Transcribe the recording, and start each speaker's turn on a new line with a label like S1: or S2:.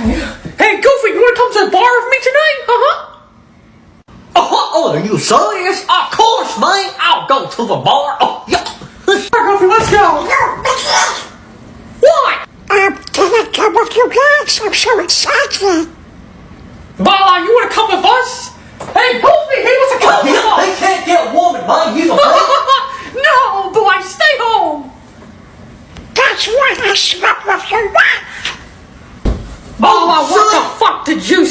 S1: Hey, Goofy, you wanna come to the bar with me tonight? Uh-huh.
S2: Uh-huh. Oh, are you serious? Of course, man. I'll go to the bar. Oh, yeah.
S1: Goofy, let's go. What?
S3: Um, can I come with you guys? I'm so excited.
S1: Bala, you wanna come with us? Hey, Goofy, he wants to come with us. They
S2: can't get a woman, man. He's a
S1: No, boy, stay home.
S3: That's why I slept with your wife
S1: to juice.